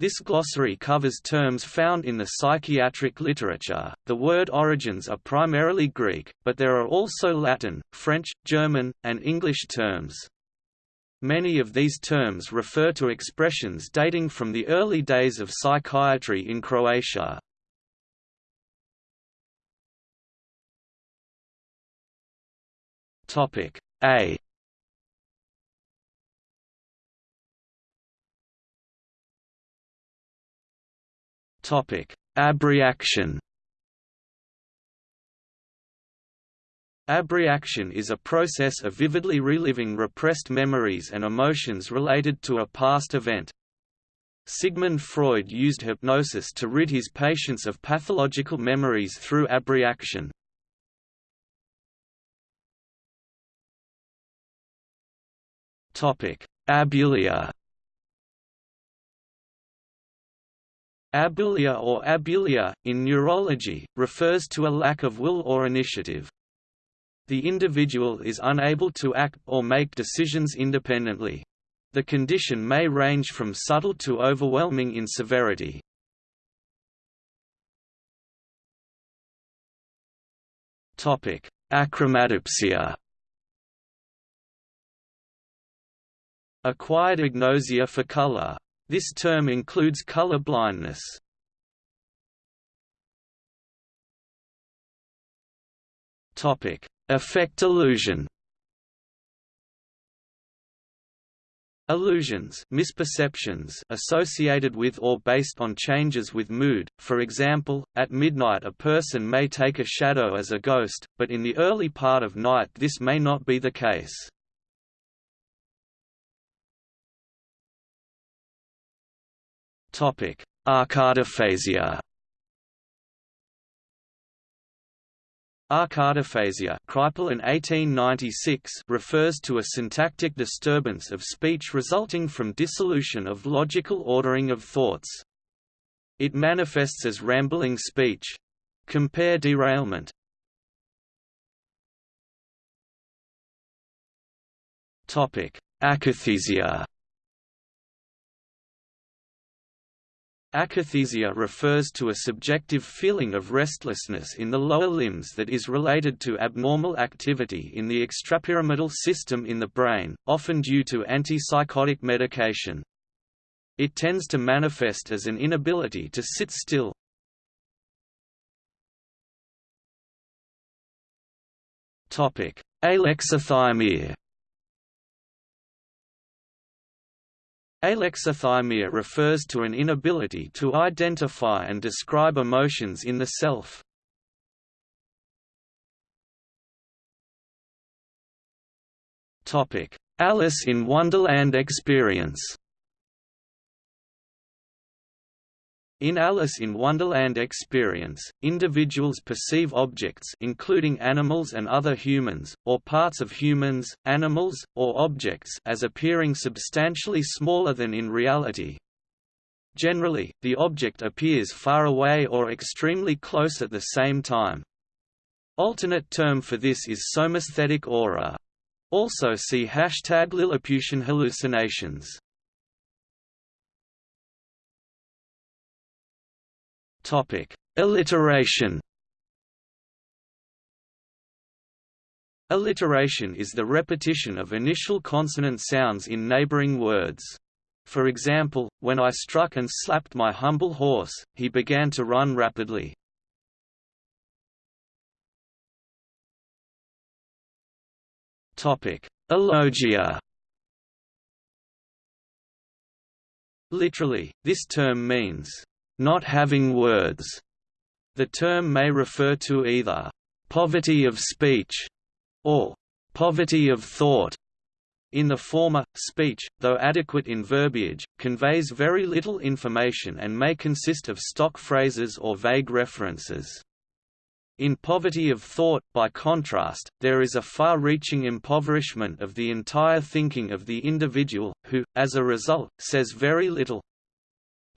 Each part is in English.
This glossary covers terms found in the psychiatric literature. The word origins are primarily Greek, but there are also Latin, French, German, and English terms. Many of these terms refer to expressions dating from the early days of psychiatry in Croatia. Topic A Topic: Abreaction. Abreaction is a process of vividly reliving repressed memories and emotions related to a past event. Sigmund Freud used hypnosis to rid his patients of pathological memories through abreaction. Abulia Abulia or aboulia, in neurology, refers to a lack of will or initiative. The individual is unable to act or make decisions independently. The condition may range from subtle to overwhelming in severity. Achromatopsia Acquired agnosia for color this term includes color blindness. Topic: Affect illusion. Illusions misperceptions associated with or based on changes with mood, for example, at midnight a person may take a shadow as a ghost, but in the early part of night this may not be the case. Topic: Akataphasia. Akataphasia Kreipel in 1896 refers to a syntactic disturbance of speech resulting from dissolution of logical ordering of thoughts. It manifests as rambling speech. Compare derailment. Akathisia Akathisia refers to a subjective feeling of restlessness in the lower limbs that is related to abnormal activity in the extrapyramidal system in the brain, often due to antipsychotic medication. It tends to manifest as an inability to sit still. Alexithymia Alexithymia refers to an inability to identify and describe emotions in the self. Alice in Wonderland experience In Alice in Wonderland experience, individuals perceive objects including animals and other humans, or parts of humans, animals, or objects as appearing substantially smaller than in reality. Generally, the object appears far away or extremely close at the same time. Alternate term for this is somesthetic aura. Also see hashtag Lilliputian hallucinations. Topic: Alliteration. Alliteration is the repetition of initial consonant sounds in neighboring words. For example, when I struck and slapped my humble horse, he began to run rapidly. Topic: Alogia. Literally, this term means not having words. The term may refer to either poverty of speech or poverty of thought. In the former, speech, though adequate in verbiage, conveys very little information and may consist of stock phrases or vague references. In poverty of thought, by contrast, there is a far-reaching impoverishment of the entire thinking of the individual, who, as a result, says very little,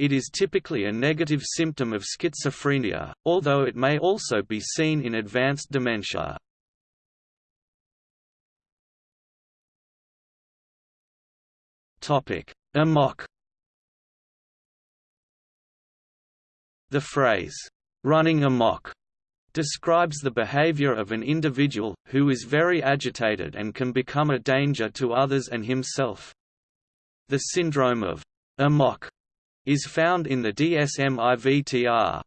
it is typically a negative symptom of schizophrenia, although it may also be seen in advanced dementia. Amok The phrase, "'running amok' describes the behavior of an individual, who is very agitated and can become a danger to others and himself. The syndrome of amok is found in the DSM-IVTR.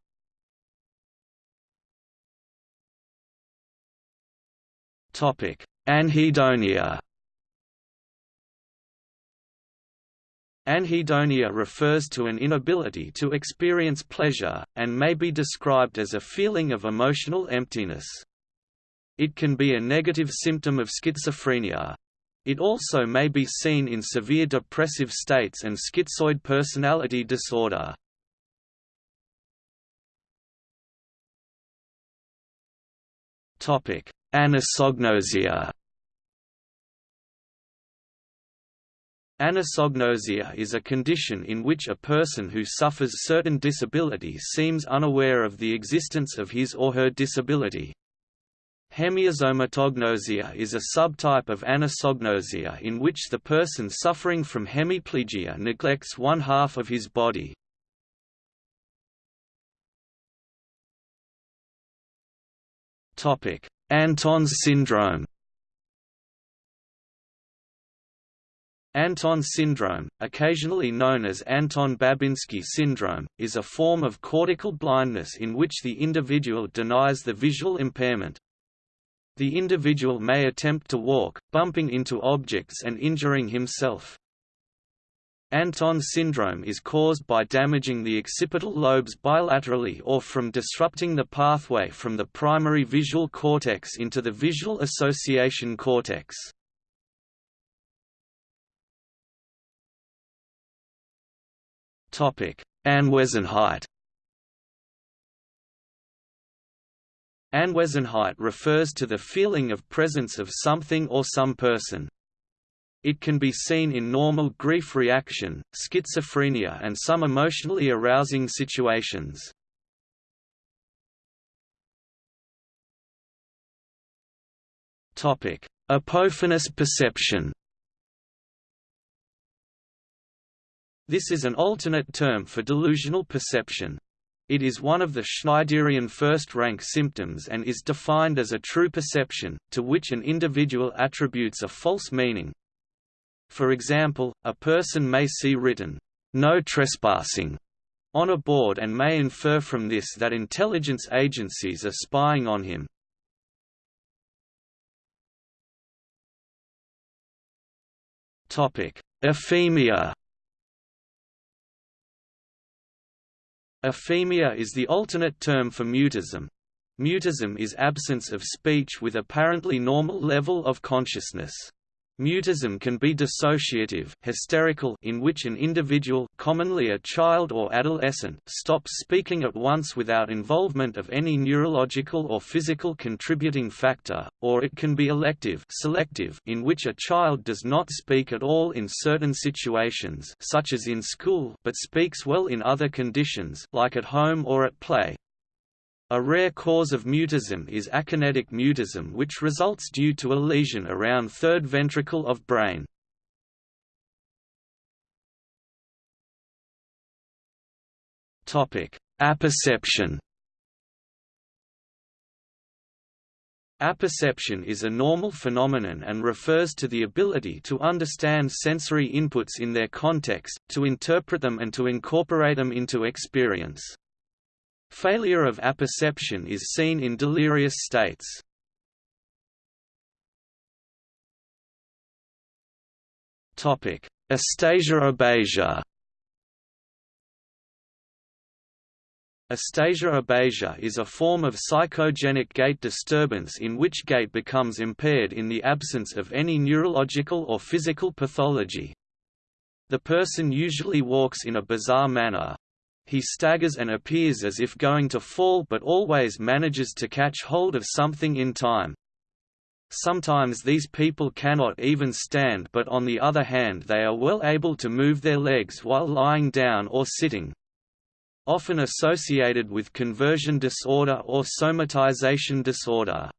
Anhedonia Anhedonia refers to an inability to experience pleasure, and may be described as a feeling of emotional emptiness. It can be a negative symptom of schizophrenia. It also may be seen in severe depressive states and schizoid personality disorder. Anosognosia Anosognosia is a condition in which a person who suffers certain disability seems unaware of the existence of his or her disability. Hemiasomatognosia is a subtype of anosognosia in which the person suffering from hemiplegia neglects one half of his body. Anton's syndrome Anton syndrome, occasionally known as Anton-Babinski syndrome, is a form of cortical blindness in which the individual denies the visual impairment. The individual may attempt to walk, bumping into objects and injuring himself. Anton syndrome is caused by damaging the occipital lobes bilaterally or from disrupting the pathway from the primary visual cortex into the visual association cortex. Anwesenheit Anwesenheit refers to the feeling of presence of something or some person. It can be seen in normal grief reaction, schizophrenia and some emotionally arousing situations. Apophanous perception This is an alternate term for delusional perception. It is one of the Schneiderian first-rank symptoms and is defined as a true perception, to which an individual attributes a false meaning. For example, a person may see written, "'No trespassing' on a board and may infer from this that intelligence agencies are spying on him. Aphemia Aphemia is the alternate term for mutism. Mutism is absence of speech with apparently normal level of consciousness. Mutism can be dissociative hysterical in which an individual commonly a child or adolescent stops speaking at once without involvement of any neurological or physical contributing factor, or it can be elective selective in which a child does not speak at all in certain situations such as in school but speaks well in other conditions like at home or at play. A rare cause of mutism is akinetic mutism which results due to a lesion around third ventricle of brain. Apperception Apperception is a normal phenomenon and refers to the ability to understand sensory inputs in their context, to interpret them and to incorporate them into experience. Failure of apperception is seen in delirious states. Astasia abasia Astasia abasia is a form of psychogenic gait disturbance in which gait becomes impaired in the absence of any neurological or physical pathology. The person usually walks in a bizarre manner, he staggers and appears as if going to fall but always manages to catch hold of something in time. Sometimes these people cannot even stand but on the other hand they are well able to move their legs while lying down or sitting. Often associated with conversion disorder or somatization disorder.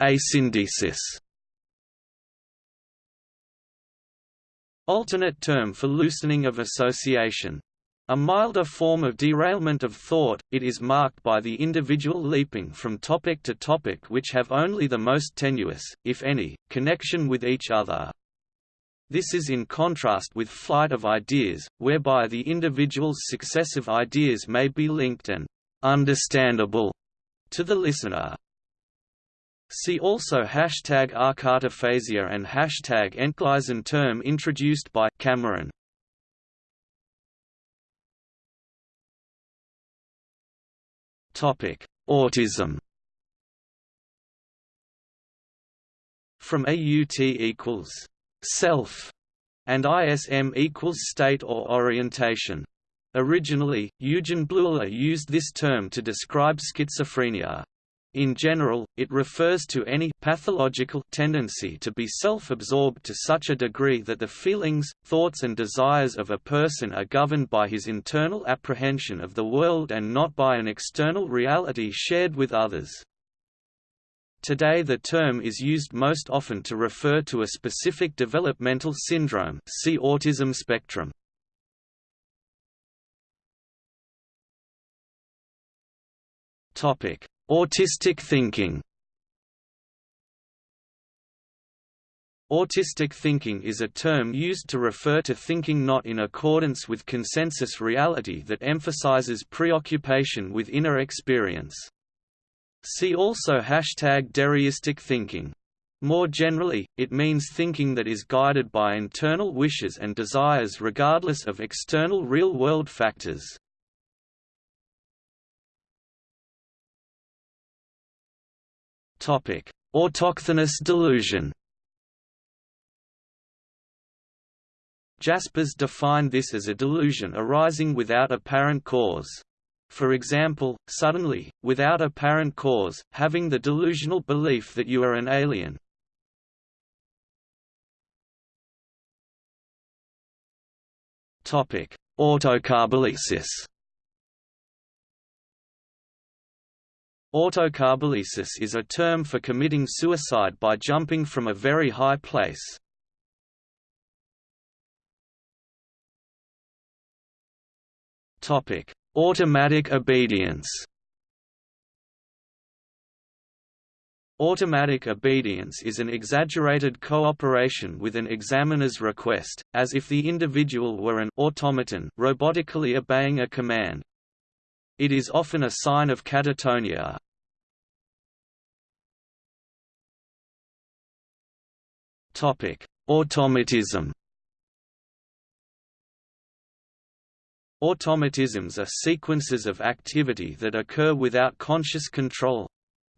Asyndesis Alternate term for loosening of association. A milder form of derailment of thought, it is marked by the individual leaping from topic to topic which have only the most tenuous, if any, connection with each other. This is in contrast with flight of ideas, whereby the individual's successive ideas may be linked and understandable to the listener. See also hashtag akataphasia and hashtag Entgleisen term introduced by Cameron. Topic: Autism. From AUT equals self and ISM equals state or orientation. Originally, Eugen Bleuler used this term to describe schizophrenia. In general, it refers to any pathological tendency to be self-absorbed to such a degree that the feelings, thoughts and desires of a person are governed by his internal apprehension of the world and not by an external reality shared with others. Today the term is used most often to refer to a specific developmental syndrome see autism spectrum. Topic: Autistic thinking Autistic thinking is a term used to refer to thinking not in accordance with consensus reality that emphasizes preoccupation with inner experience. See also hashtag dereistic thinking. More generally, it means thinking that is guided by internal wishes and desires regardless of external real-world factors. Topic: Autochthonous delusion. Jaspers defined this as a delusion arising without apparent cause. For example, suddenly, without apparent cause, having the delusional belief that you are an alien. Autokabalesis Autokabalesis is a term for committing suicide by jumping from a very high place. Topic: Automatic obedience. Automatic obedience is an exaggerated cooperation with an examiner's request, as if the individual were an automaton robotically obeying a command. It is often a sign of catatonia. Automatism Automatisms are sequences of activity that occur without conscious control.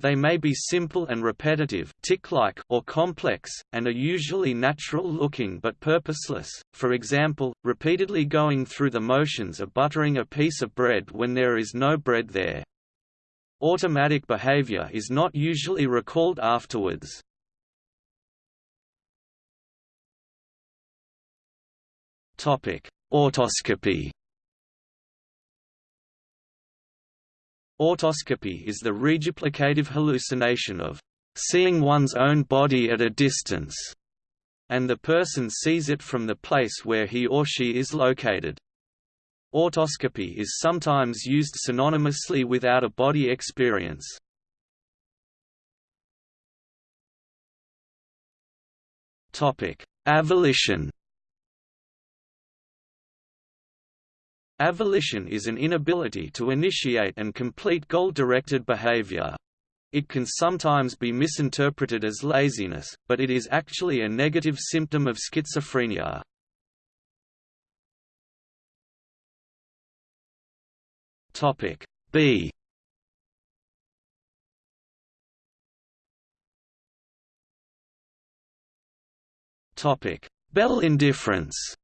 They may be simple and repetitive tic-like or complex, and are usually natural-looking but purposeless, for example, repeatedly going through the motions of buttering a piece of bread when there is no bread there. Automatic behavior is not usually recalled afterwards. Autoscopy Autoscopy is the reduplicative hallucination of seeing one's own body at a distance, and the person sees it from the place where he or she is located. Autoscopy is sometimes used synonymously with out-of-body experience. Avolition Avolition is an inability to initiate and complete goal-directed behavior. It can sometimes be misinterpreted as laziness, but it is actually a negative symptom of schizophrenia. Topic B Topic Belle indifference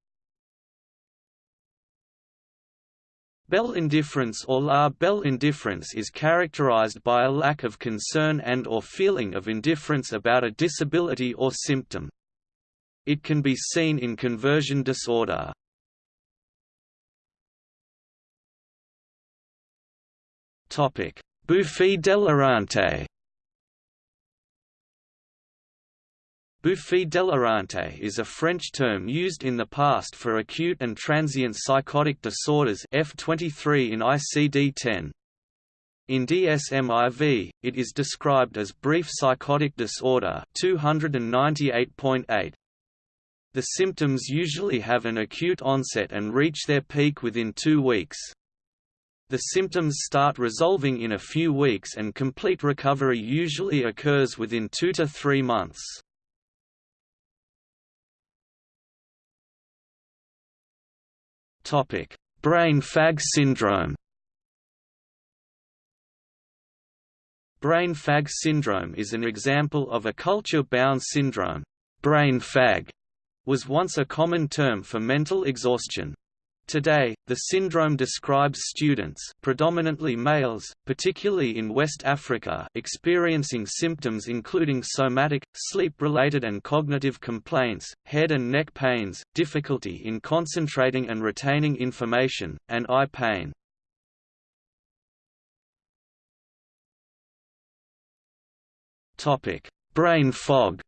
Belle indifference or la Belle indifference is characterized by a lack of concern and or feeling of indifference about a disability or symptom. It can be seen in conversion disorder. Bouffée délirante Bouffée délirante is a French term used in the past for acute and transient psychotic disorders F23 in ICD-10. In DSM-IV, it is described as brief psychotic disorder 298.8. The symptoms usually have an acute onset and reach their peak within two weeks. The symptoms start resolving in a few weeks and complete recovery usually occurs within two to three months. Topic: Brain fag syndrome. Brain fag syndrome is an example of a culture-bound syndrome. Brain fag was once a common term for mental exhaustion. Today, the syndrome describes students predominantly males, particularly in West Africa experiencing symptoms including somatic, sleep-related and cognitive complaints, head and neck pains, difficulty in concentrating and retaining information, and eye pain. Brain fog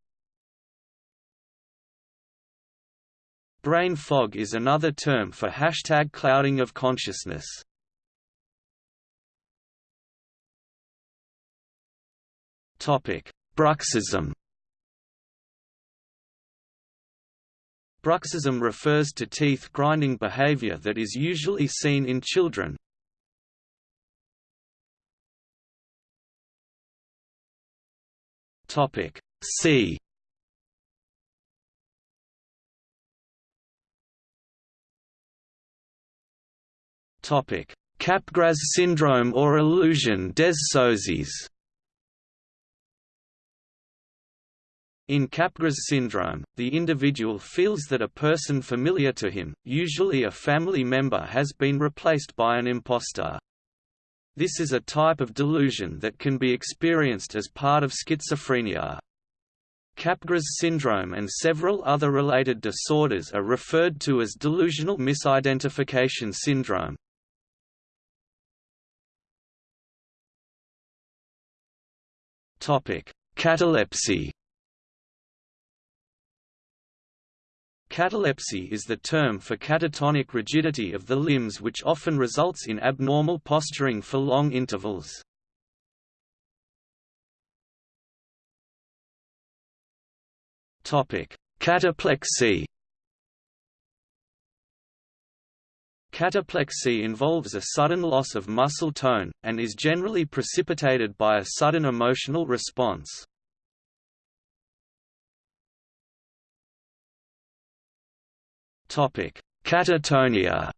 Brain fog is another term for hashtag clouding of consciousness. Bruxism Bruxism refers to teeth grinding behavior that is usually seen in children. See Capgras syndrome or illusion des sosies In Capgras syndrome, the individual feels that a person familiar to him, usually a family member has been replaced by an impostor. This is a type of delusion that can be experienced as part of schizophrenia. Capgras syndrome and several other related disorders are referred to as delusional misidentification syndrome. Catalepsy. Catalepsy is the term for catatonic rigidity of the limbs which often results in abnormal posturing for long intervals. Cataplexy Cataplexy involves a sudden loss of muscle tone, and is generally precipitated by a sudden emotional response. Catatonia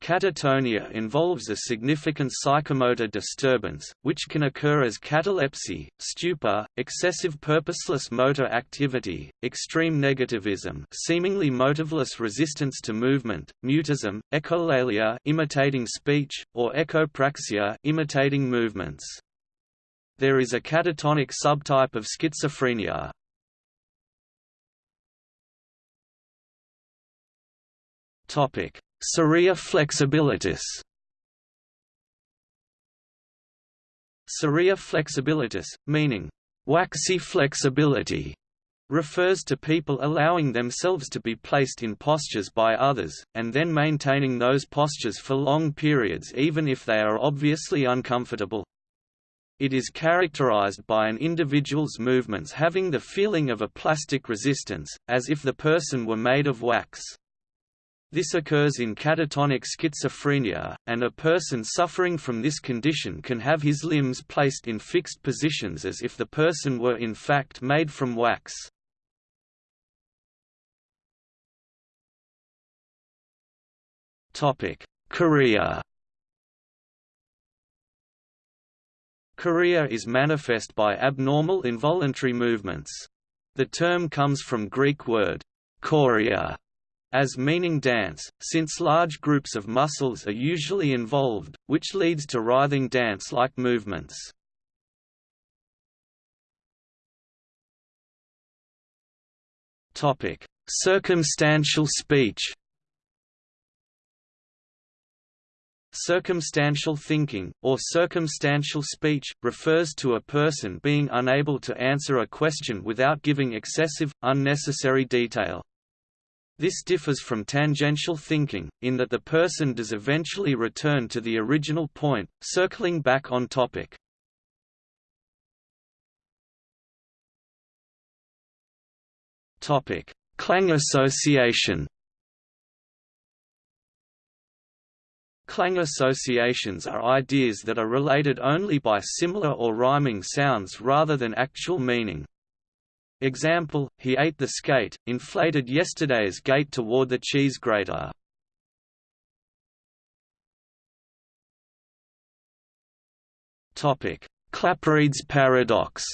Catatonia involves a significant psychomotor disturbance, which can occur as catalepsy, stupor, excessive purposeless motor activity, extreme negativism seemingly motiveless resistance to movement, mutism, echolalia imitating speech, or echopraxia imitating movements. There is a catatonic subtype of schizophrenia. Topic Cerea flexibilitas Cerea flexibilitas, meaning, waxy flexibility, refers to people allowing themselves to be placed in postures by others, and then maintaining those postures for long periods even if they are obviously uncomfortable. It is characterized by an individual's movements having the feeling of a plastic resistance, as if the person were made of wax. This occurs in catatonic schizophrenia, and a person suffering from this condition can have his limbs placed in fixed positions as if the person were in fact made from wax. Chorea Chorea is manifest by abnormal involuntary movements. The term comes from Greek word chorea, as meaning dance, since large groups of muscles are usually involved, which leads to writhing dance-like movements. Circumstantial speech Circumstantial thinking, or circumstantial speech, refers to a person being unable to answer a question without giving excessive, unnecessary detail. This differs from tangential thinking, in that the person does eventually return to the original point, circling back on topic. Topic: Clang association Clang associations are ideas that are related only by similar or rhyming sounds rather than actual meaning. Example, he ate the skate, inflated yesterday's gate toward the cheese grater. Topic: Claparède's paradox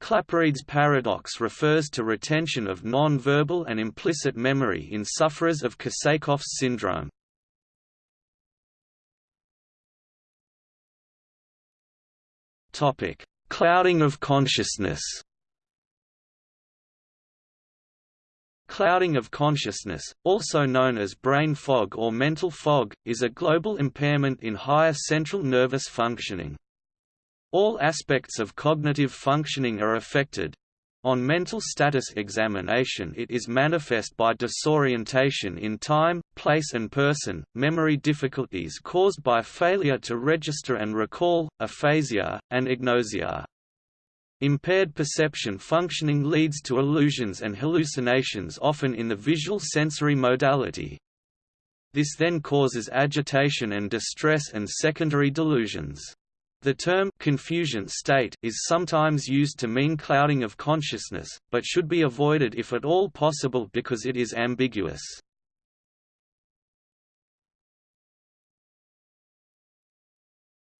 Claparède's paradox refers to retention of non-verbal and implicit memory in sufferers of Korsakoff's syndrome. Topic: Clouding of consciousness. Clouding of consciousness, also known as brain fog or mental fog, is a global impairment in higher central nervous functioning. All aspects of cognitive functioning are affected, on mental status examination it is manifest by disorientation in time, place and person, memory difficulties caused by failure to register and recall, aphasia, and agnosia. Impaired perception functioning leads to illusions and hallucinations often in the visual sensory modality. This then causes agitation and distress and secondary delusions. The term confusion state is sometimes used to mean clouding of consciousness, but should be avoided if at all possible because it is ambiguous.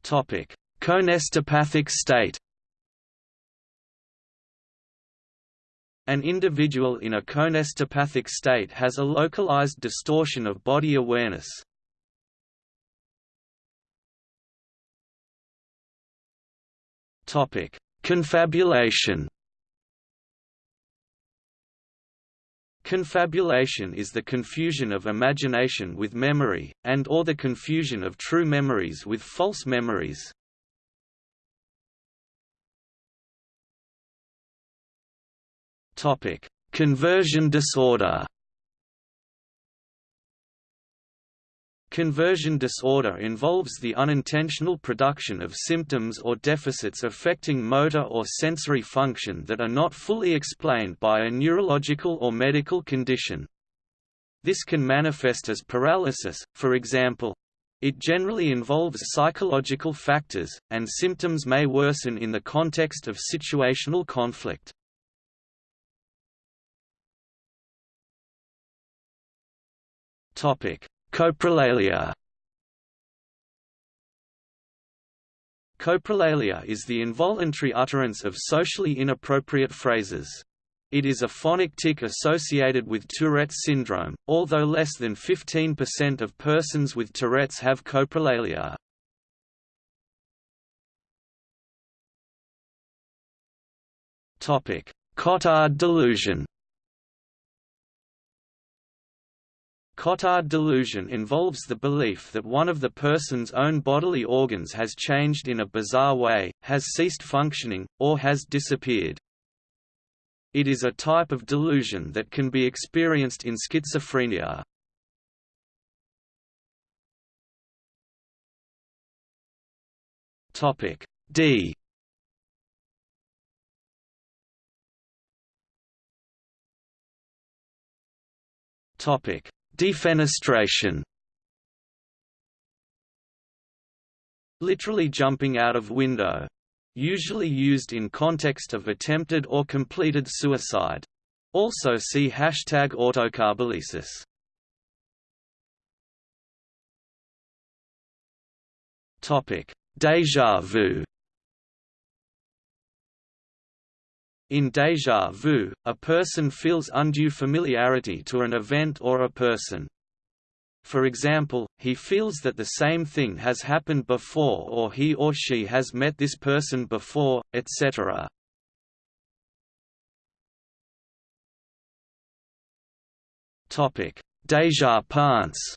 Topic: Coenestopathic state. An individual in a coenestopathic state has a localized distortion of body awareness, Topic: Confabulation. Confabulation is the confusion of imagination with memory, and or the confusion of true memories with false memories. Conversion disorder. Conversion disorder involves the unintentional production of symptoms or deficits affecting motor or sensory function that are not fully explained by a neurological or medical condition. This can manifest as paralysis, for example. It generally involves psychological factors, and symptoms may worsen in the context of situational conflict. Topic: Coprolalia Coprolalia is the involuntary utterance of socially inappropriate phrases. It is a phonic tic associated with Tourette's syndrome, although less than 15% of persons with Tourette's have coprolalia. Cotard delusion Cotard delusion involves the belief that one of the person's own bodily organs has changed in a bizarre way, has ceased functioning, or has disappeared. It is a type of delusion that can be experienced in schizophrenia. D Topic Defenestration Literally jumping out of window. Usually used in context of attempted or completed suicide. Also see hashtag autokabalesis. Topic: Déjà vu. In déjà vu, a person feels undue familiarity to an event or a person. For example, he feels that the same thing has happened before or he or she has met this person before, etc. déjà pensé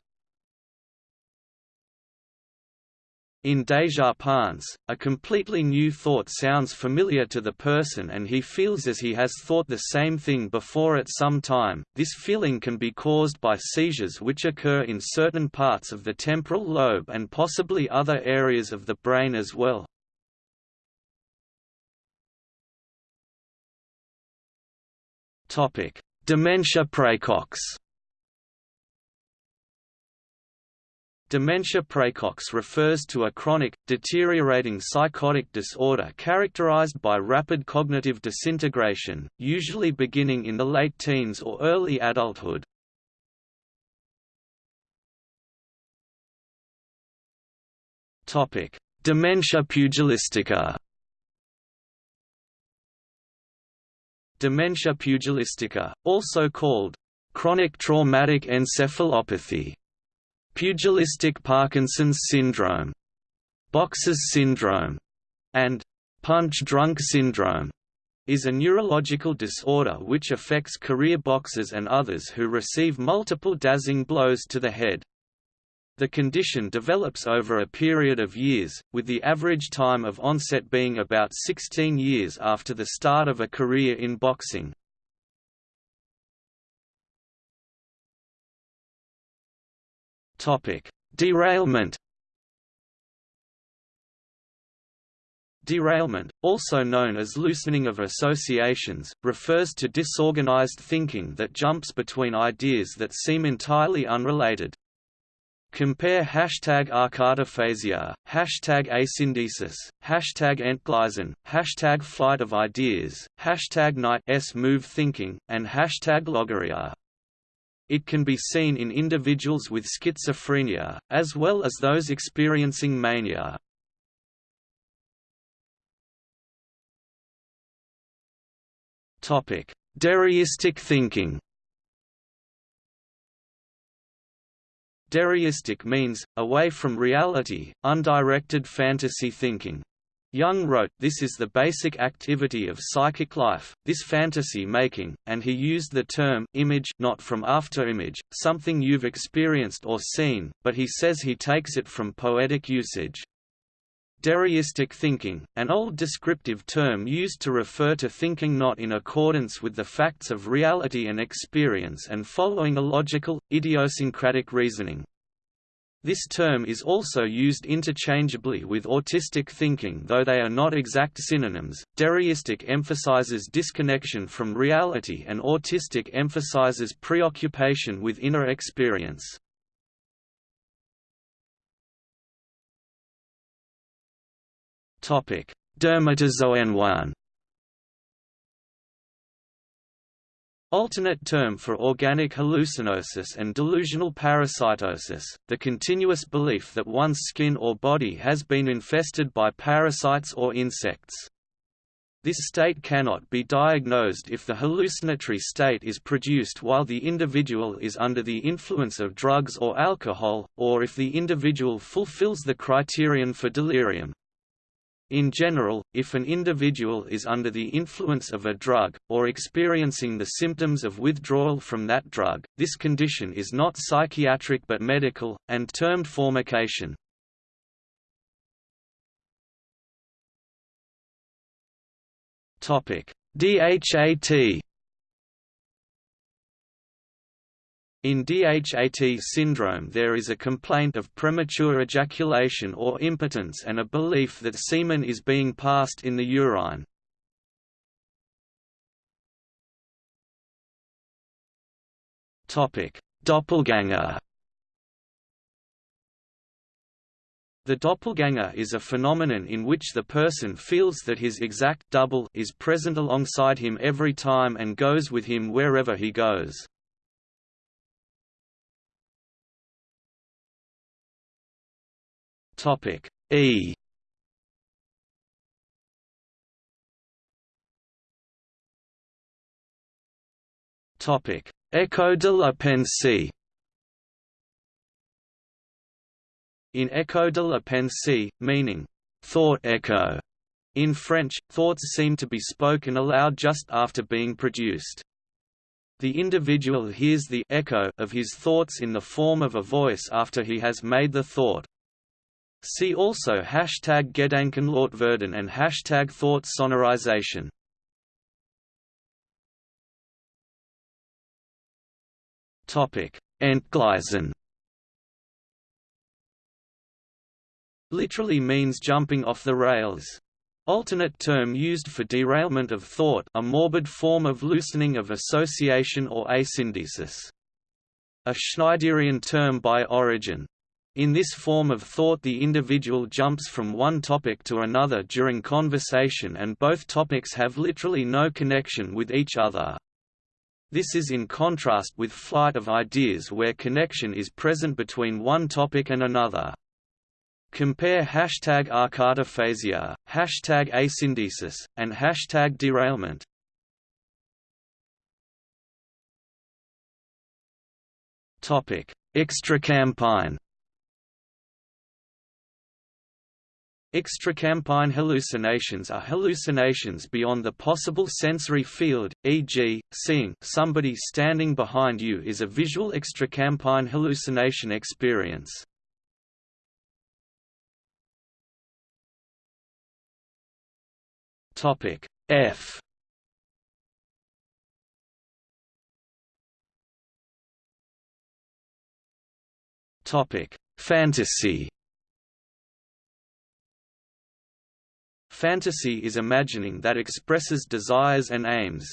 In pensé, a completely new thought sounds familiar to the person and he feels as he has thought the same thing before at some time. This feeling can be caused by seizures which occur in certain parts of the temporal lobe and possibly other areas of the brain as well. Dementia praecox. Dementia praecox refers to a chronic, deteriorating psychotic disorder characterized by rapid cognitive disintegration, usually beginning in the late teens or early adulthood. Dementia pugilistica Dementia pugilistica, also called chronic traumatic encephalopathy, pugilistic Parkinson's syndrome, boxer's syndrome, and punch-drunk syndrome, is a neurological disorder which affects career boxers and others who receive multiple dazing blows to the head. The condition develops over a period of years, with the average time of onset being about 16 years after the start of a career in boxing. Derailment Derailment, also known as loosening of associations, refers to disorganized thinking that jumps between ideas that seem entirely unrelated. Compare hashtag akataphasia, hashtag asyndesis, hashtag entgleisen, hashtag flight of ideas, hashtag knight's move thinking, and hashtag logorrhea. It can be seen in individuals with schizophrenia, as well as those experiencing mania. Dereistic thinking Dereistic means, away from reality, undirected fantasy thinking. Jung wrote, This is the basic activity of psychic life, this fantasy making, and he used the term image not from afterimage, something you've experienced or seen, but he says he takes it from poetic usage. Dereistic thinking, an old descriptive term used to refer to thinking not in accordance with the facts of reality and experience and following a logical, idiosyncratic reasoning. This term is also used interchangeably with autistic thinking though they are not exact synonyms. Dereistic emphasizes disconnection from reality and autistic emphasizes preoccupation with inner experience. Topic: Dermatozoenwahn. Alternate term for organic hallucinosis and delusional parasitosis, the continuous belief that one's skin or body has been infested by parasites or insects. This state cannot be diagnosed if the hallucinatory state is produced while the individual is under the influence of drugs or alcohol, or if the individual fulfills the criterion for delirium. In general, if an individual is under the influence of a drug, or experiencing the symptoms of withdrawal from that drug, this condition is not psychiatric but medical, and termed formication. DHAT In DHAT syndrome there is a complaint of premature ejaculation or impotence and a belief that semen is being passed in the urine. Doppelganger The doppelganger is a phenomenon in which the person feels that his exact double is present alongside him every time and goes with him wherever he goes. Topic E Topic Echo de la pensée In Echo de la pensée, meaning thought echo, in French, thoughts seem to be spoken aloud just after being produced. The individual hears the echo of his thoughts in the form of a voice after he has made the thought. See also hashtag Gedankenlautwerden and hashtag thought sonorization. Entgleisen literally means jumping off the rails. Alternate term used for derailment of thought a morbid form of loosening of association or asyndesis. A Schneiderian term by origin. In this form of thought the individual jumps from one topic to another during conversation and both topics have literally no connection with each other. This is in contrast with flight of ideas where connection is present between one topic and another. Compare hashtag akataphasia, hashtag asyndesis, and hashtag derailment. Extracampine. Extracampine hallucinations are hallucinations beyond the possible sensory field, e.g., seeing somebody standing behind you is a visual extracampine hallucination experience. Topic F Topic Fantasy Fantasy is imagining that expresses desires and aims.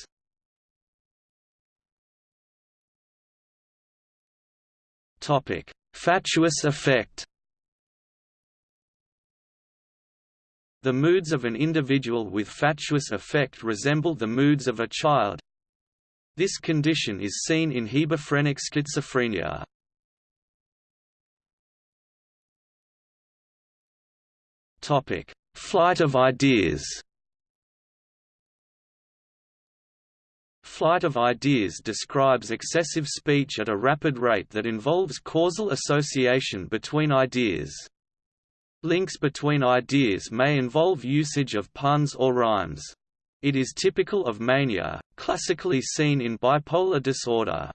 Fatuous affect The moods of an individual with fatuous affect resemble the moods of a child. This condition is seen in hebephrenic schizophrenia. Topic: Flight of ideas. Flight of ideas describes excessive speech at a rapid rate that involves causal association between ideas. Links between ideas may involve usage of puns or rhymes. It is typical of mania, classically seen in bipolar disorder.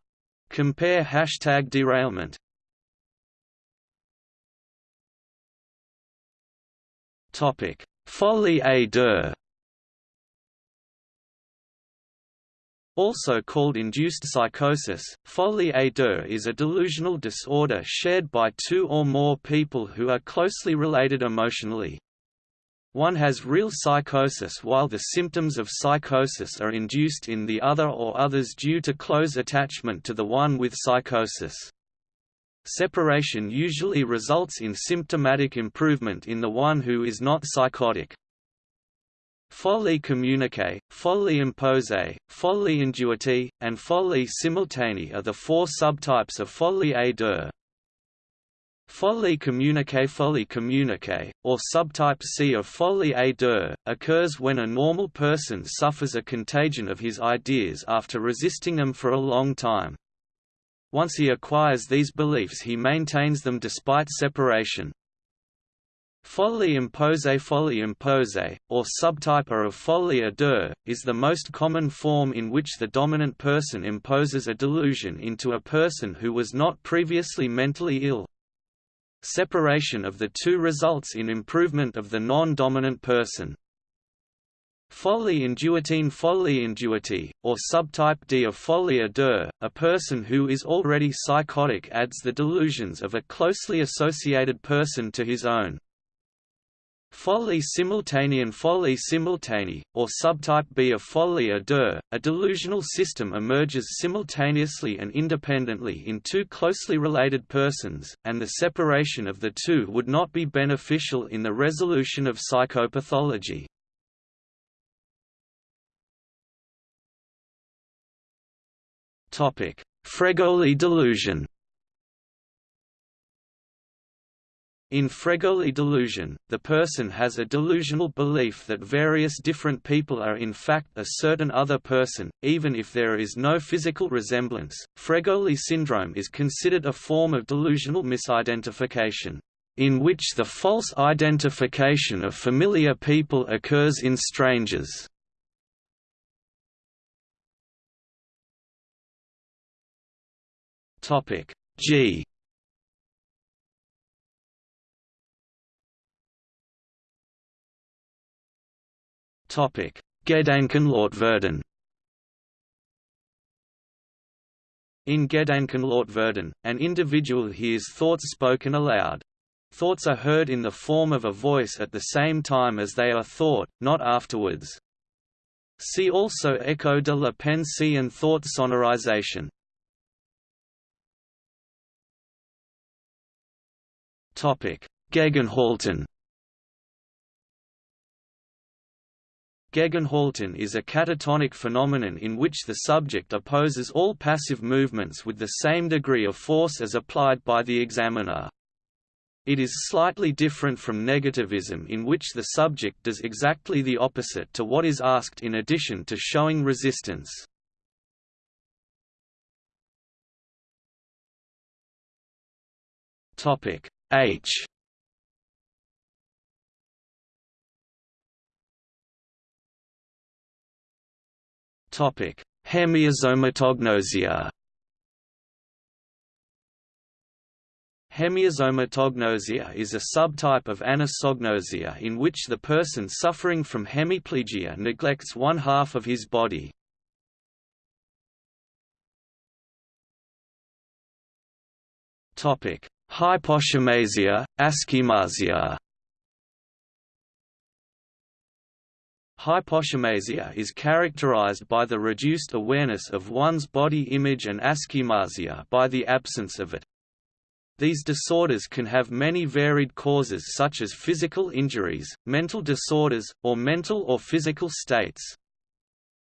Compare hashtag derailment. Topic: Folie à deux. Also called induced psychosis, folie à deux is a delusional disorder shared by two or more people who are closely related emotionally. One has real psychosis while the symptoms of psychosis are induced in the other or others due to close attachment to the one with psychosis. Separation usually results in symptomatic improvement in the one who is not psychotic. Folie communiquée, folie impose, folie induite, and folie simultanée are the four subtypes of folie à deux. Folie communiquée Folie communiquée, or subtype C of folie à deux, occurs when a normal person suffers a contagion of his ideas after resisting them for a long time. Once he acquires these beliefs he maintains them despite separation. Folie imposée Folie imposée, or subtype of folie à deux, is the most common form in which the dominant person imposes a delusion into a person who was not previously mentally ill. Separation of the two results in improvement of the non-dominant person. Folie induitine Folie induite, or subtype D of folie à deux, a person who is already psychotic adds the delusions of a closely associated person to his own. Folie simultanean Folie simultanée, or subtype B of folie à deux, a delusional system emerges simultaneously and independently in two closely related persons, and the separation of the two would not be beneficial in the resolution of psychopathology. Fregoli delusion In Fregoli delusion, the person has a delusional belief that various different people are in fact a certain other person, even if there is no physical resemblance. Fregoli syndrome is considered a form of delusional misidentification, in which the false identification of familiar people occurs in strangers. Topic G. Topic Gedankenlautwerden. In Gedankenlautwerden, an individual hears thoughts spoken aloud. Thoughts are heard in the form of a voice at the same time as they are thought, not afterwards. See also Echo de la pensée and thought sonorization. Gegenhalten Gegenhalten is a catatonic phenomenon in which the subject opposes all passive movements with the same degree of force as applied by the examiner. It is slightly different from negativism in which the subject does exactly the opposite to what is asked in addition to showing resistance. H. Topic. Hemiasomatognosia Hemiasomatognosia is a subtype of anosognosia in which the person suffering from hemiplegia neglects one half of his body. Hyposchemasia, aschemasia Hyposchemasia is characterized by the reduced awareness of one's body image and aschemasia by the absence of it. These disorders can have many varied causes such as physical injuries, mental disorders, or mental or physical states.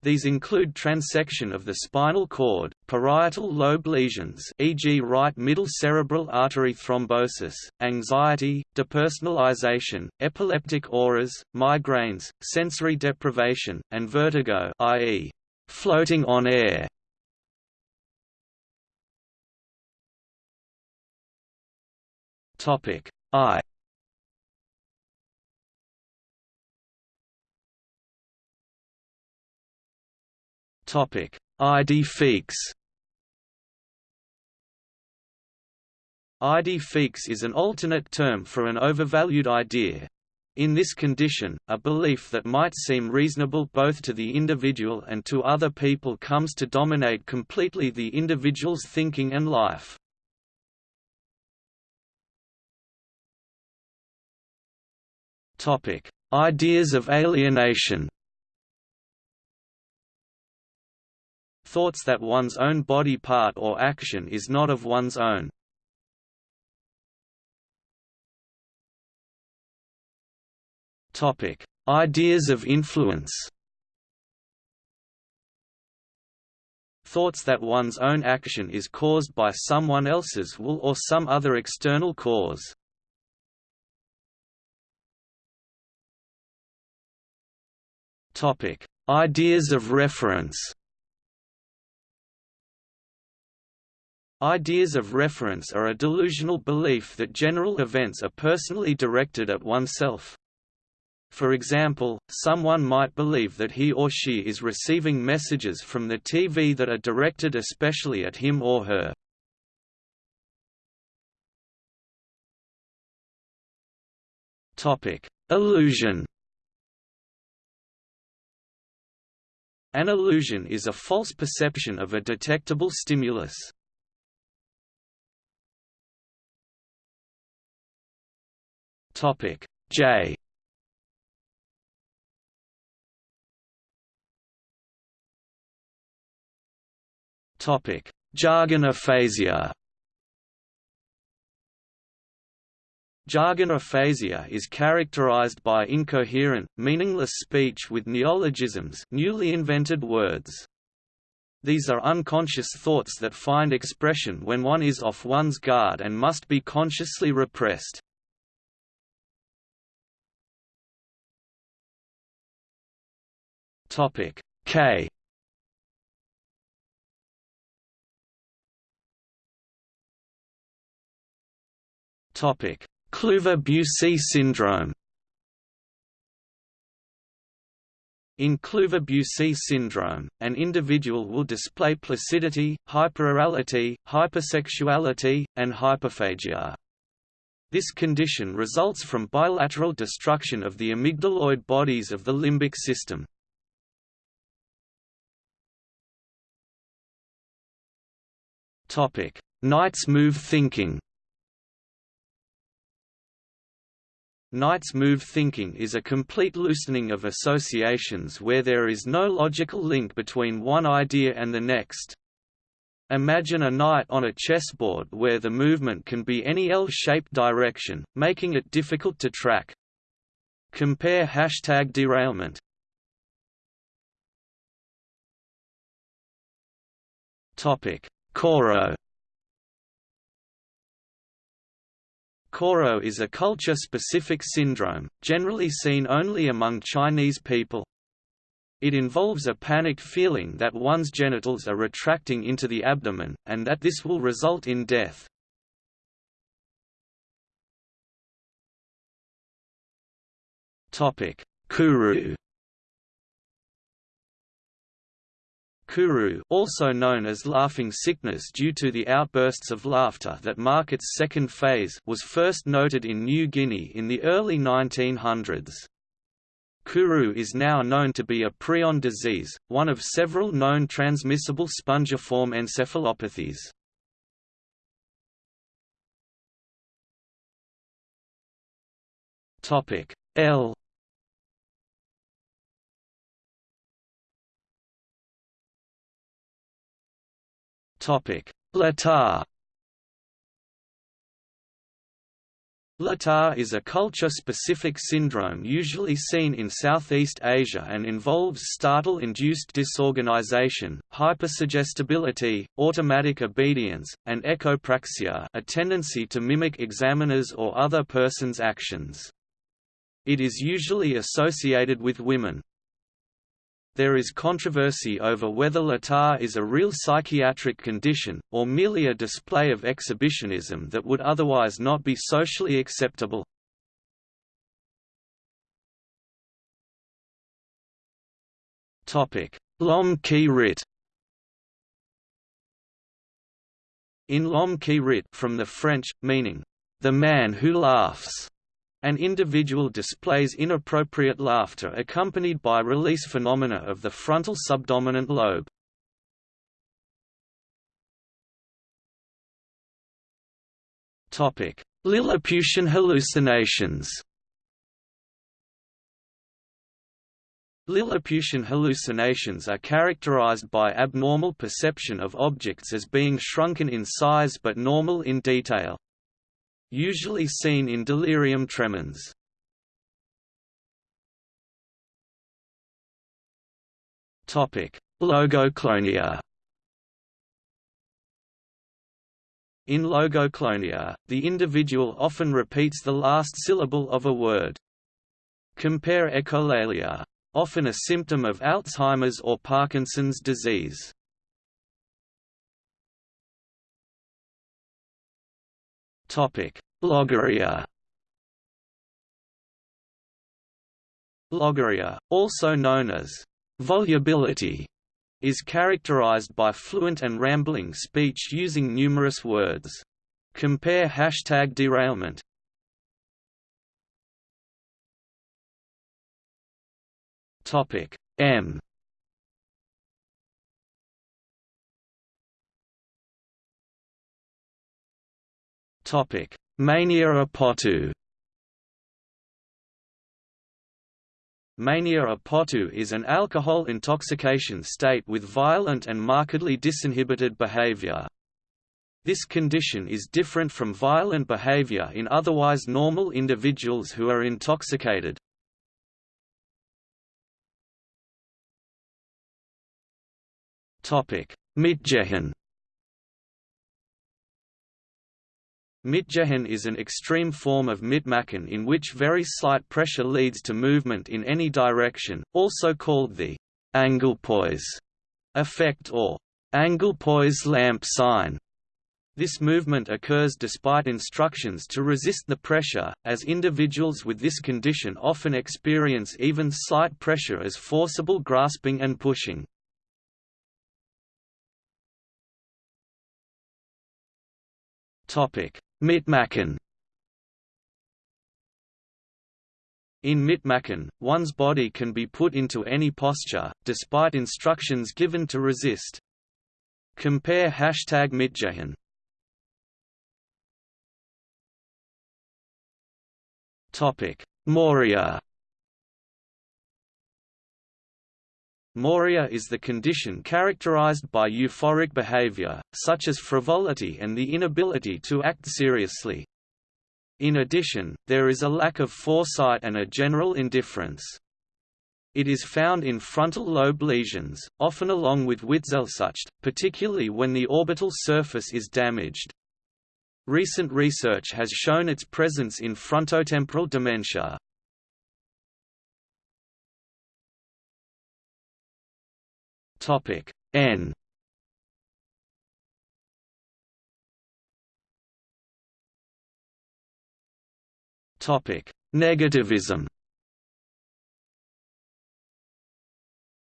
These include transection of the spinal cord, parietal lobe lesions e.g. right middle cerebral artery thrombosis, anxiety, depersonalization, epileptic auras, migraines, sensory deprivation, and vertigo i.e., floating on air. Topic I Topic: Idée Idée is an alternate term for an overvalued idea. In this condition, a belief that might seem reasonable both to the individual and to other people comes to dominate completely the individual's thinking and life. Ideas of alienation thoughts that one's own body part or action is not of one's own. Topic: Ideas of influence. Thoughts that one's own action is caused by someone else's will or some other external cause. Topic: Ideas of reference. Ideas of reference are a delusional belief that general events are personally directed at oneself. For example, someone might believe that he or she is receiving messages from the TV that are directed especially at him or her. Illusion An illusion is a false perception of a detectable stimulus. J Topic Jargon aphasia Jargon aphasia is characterized by incoherent, meaningless speech with neologisms newly invented words. These are unconscious thoughts that find expression when one is off one's guard and must be consciously repressed. Topic K Kluver-Bucy syndrome In Kluver-Bucy syndrome, an individual will display placidity, hyperorality, hypersexuality, and hyperphagia. This condition results from bilateral destruction of the amygdaloid bodies of the limbic system. Knight's move thinking Knight's move thinking is a complete loosening of associations where there is no logical link between one idea and the next. Imagine a knight on a chessboard where the movement can be any L-shaped direction, making it difficult to track. Compare hashtag derailment. Koro Koro is a culture-specific syndrome, generally seen only among Chinese people. It involves a panicked feeling that one's genitals are retracting into the abdomen, and that this will result in death. Kuru Kuru also known as laughing sickness due to the outbursts of laughter that mark its second phase was first noted in New Guinea in the early 1900s. Kuru is now known to be a prion disease, one of several known transmissible spongiform encephalopathies. L Latah Latah is a culture-specific syndrome usually seen in Southeast Asia and involves startle-induced disorganization, hypersuggestibility, automatic obedience, and echopraxia a tendency to mimic examiners or other person's actions. It is usually associated with women. There is controversy over whether Latah is a real psychiatric condition, or merely a display of exhibitionism that would otherwise not be socially acceptable. L'homme qui rit In L'homme qui rit from the French, meaning, the man who laughs, an individual displays inappropriate laughter accompanied by release phenomena of the frontal subdominant lobe. Lilliputian hallucinations Lilliputian hallucinations are characterized by abnormal perception of objects as being shrunken in size but normal in detail usually seen in delirium tremens. Logoclonia In logoclonia, the individual often repeats the last syllable of a word. Compare echolalia, often a symptom of Alzheimer's or Parkinson's disease. Logorrhea Logorrhea, also known as volubility, is characterized by fluent and rambling speech using numerous words. Compare hashtag derailment. Topic M Topic: Mania a potu. Mania a potu is an alcohol intoxication state with violent and markedly disinhibited behavior. This condition is different from violent behavior in otherwise normal individuals who are intoxicated. Mitgehen Mitgehen is an extreme form of mitmachen in which very slight pressure leads to movement in any direction, also called the Anglepoise effect or Anglepoise lamp sign. This movement occurs despite instructions to resist the pressure, as individuals with this condition often experience even slight pressure as forcible grasping and pushing. Mitmachen In Mitmachen, one's body can be put into any posture, despite instructions given to resist. Compare hashtag Mitgehen. Moria Moria is the condition characterized by euphoric behavior, such as frivolity and the inability to act seriously. In addition, there is a lack of foresight and a general indifference. It is found in frontal lobe lesions, often along with Witzelsucht, particularly when the orbital surface is damaged. Recent research has shown its presence in frontotemporal dementia. Topic N Topic Negativism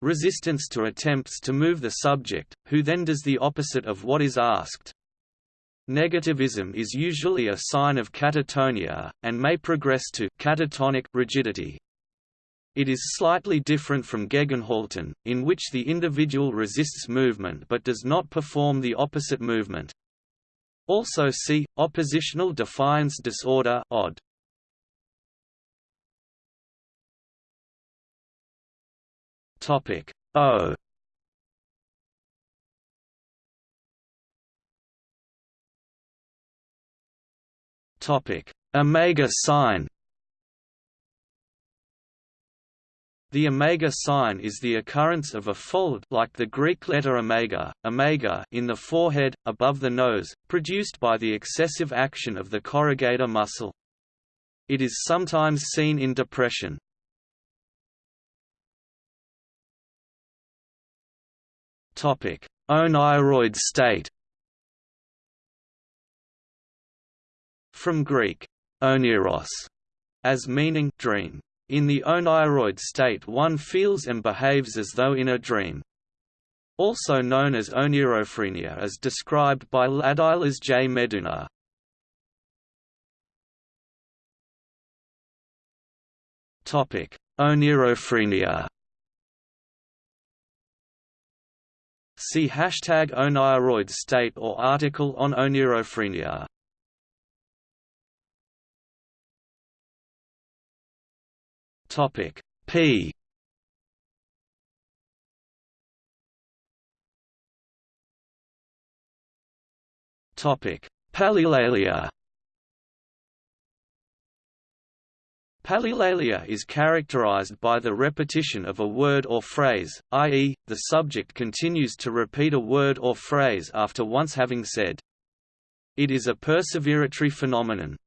Resistance to attempts to move the subject, who then does the opposite of what is asked. Negativism is usually a sign of catatonia, and may progress to catatonic rigidity. It is slightly different from Gegenhalten, in which the individual resists movement but does not perform the opposite movement. Also see, oppositional defiance disorder odd. Topic O Topic Omega sign The omega sign is the occurrence of a fold like the Greek letter omega, omega in the forehead, above the nose, produced by the excessive action of the corrugator muscle. It is sometimes seen in depression. Oneiroid state From Greek, oneiros, as meaning dream. In the oneiroid state one feels and behaves as though in a dream. Also known as onirophrenia as described by Ladislas J. Meduna. Onirophrenia See hashtag oneiroid state or article on onirophrenia. Topic P Topic Palilalia Palilalia is characterized by the repetition of a word or phrase, i.e., the subject continues to repeat a word or phrase after once having said. It is a perseveratory phenomenon.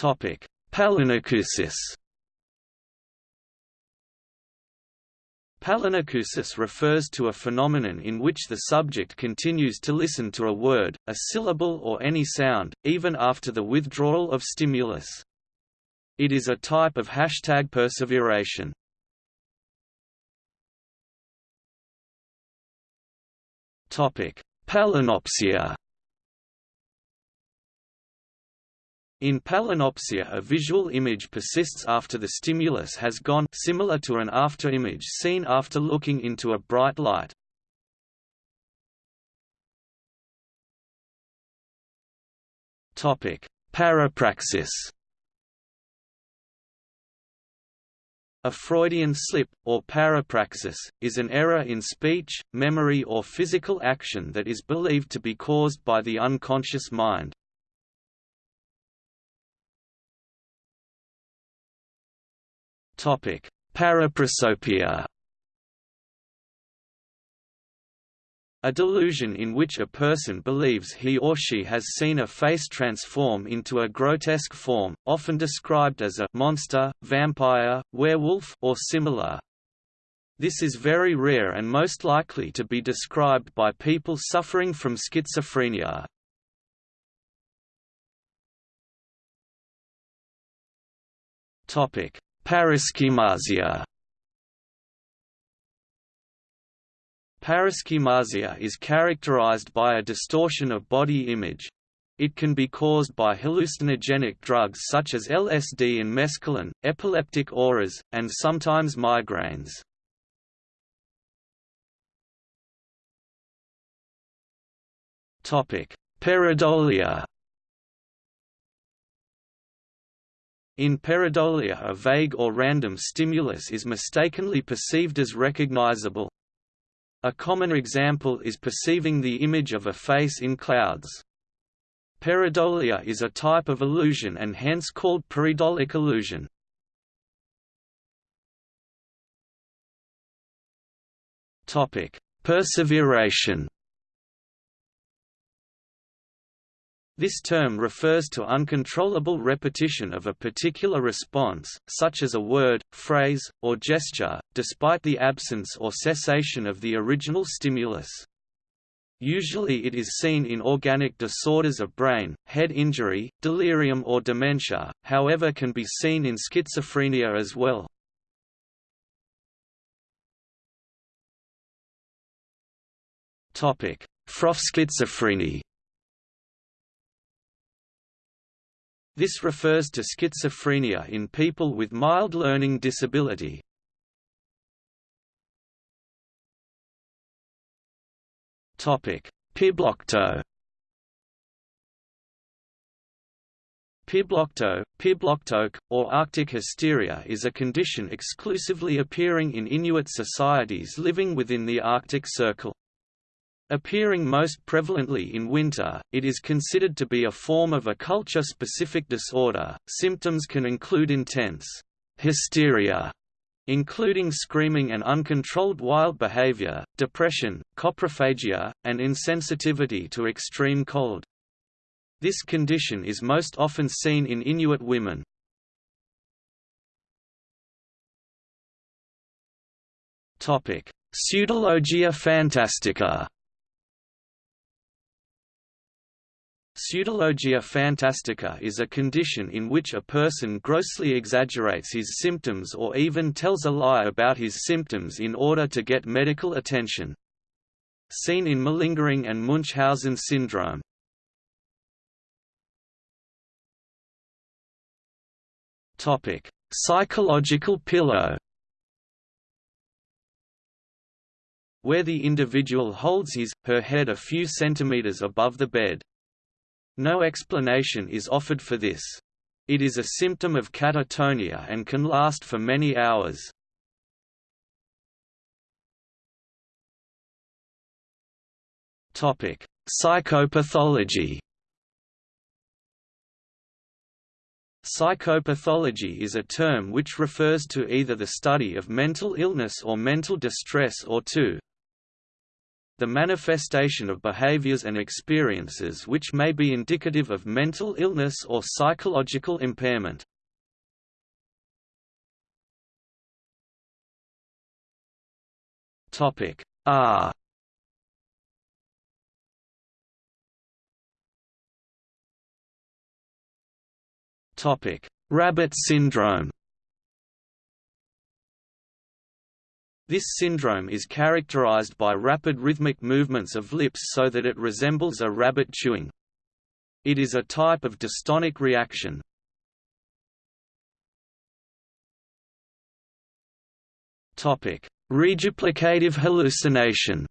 Topic: Palinacousis. Palinacousis refers to a phenomenon in which the subject continues to listen to a word, a syllable or any sound, even after the withdrawal of stimulus. It is a type of hashtag perseveration. Palinopsia In palinopsia a visual image persists after the stimulus has gone similar to an afterimage seen after looking into a bright light. Parapraxis A Freudian slip, or parapraxis, is an error in speech, memory or physical action that is believed to be caused by the unconscious mind. Topic: Paraprosopia. A delusion in which a person believes he or she has seen a face transform into a grotesque form, often described as a monster, vampire, werewolf or similar. This is very rare and most likely to be described by people suffering from schizophrenia. Paraschemasia Paraschemasia is characterized by a distortion of body image. It can be caused by hallucinogenic drugs such as LSD and mescaline, epileptic auras, and sometimes migraines. Pareidolia In pareidolia a vague or random stimulus is mistakenly perceived as recognizable. A common example is perceiving the image of a face in clouds. Pareidolia is a type of illusion and hence called pareidolic illusion. Perseveration This term refers to uncontrollable repetition of a particular response, such as a word, phrase, or gesture, despite the absence or cessation of the original stimulus. Usually it is seen in organic disorders of brain, head injury, delirium or dementia, however can be seen in schizophrenia as well. Pfropf-schizophrenie This refers to schizophrenia in people with mild learning disability. Piblocto Piblocto, Pibloktoq, or Arctic hysteria is a condition exclusively appearing in Inuit societies living within the Arctic Circle. Appearing most prevalently in winter, it is considered to be a form of a culture-specific disorder. Symptoms can include intense hysteria, including screaming and uncontrolled wild behavior, depression, coprophagia, and insensitivity to extreme cold. This condition is most often seen in Inuit women. Topic: Pseudologia fantastica Pseudologia fantastica is a condition in which a person grossly exaggerates his symptoms or even tells a lie about his symptoms in order to get medical attention. Seen in malingering and Munchausen syndrome. Psychological pillow where the individual holds his, her head a few centimeters above the bed. No explanation is offered for this. It is a symptom of catatonia and can last for many hours. Psychopathology Psychopathology is a term which refers to either the study of mental illness or mental distress or to the manifestation of behaviors and experiences which may be indicative of mental illness or psychological impairment. Topic R Topic Rabbit syndrome This syndrome is characterized by rapid rhythmic movements of lips so that it resembles a rabbit chewing. It is a type of dystonic reaction. Reduplicative hallucination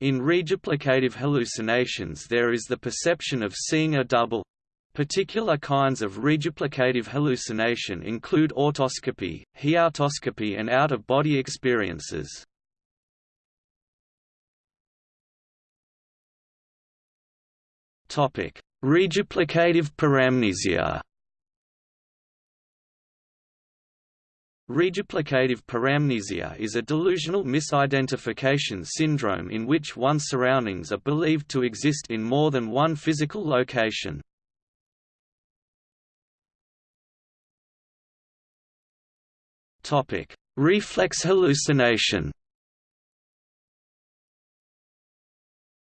In reduplicative hallucinations there is the perception of seeing a double, Particular kinds of reduplicative hallucination include autoscopy, heautoscopy and out-of-body experiences. Reduplicative paramnesia Reduplicative paramnesia is a delusional misidentification syndrome in which one's surroundings are believed to exist in more than one physical location. Topic: Reflex hallucination.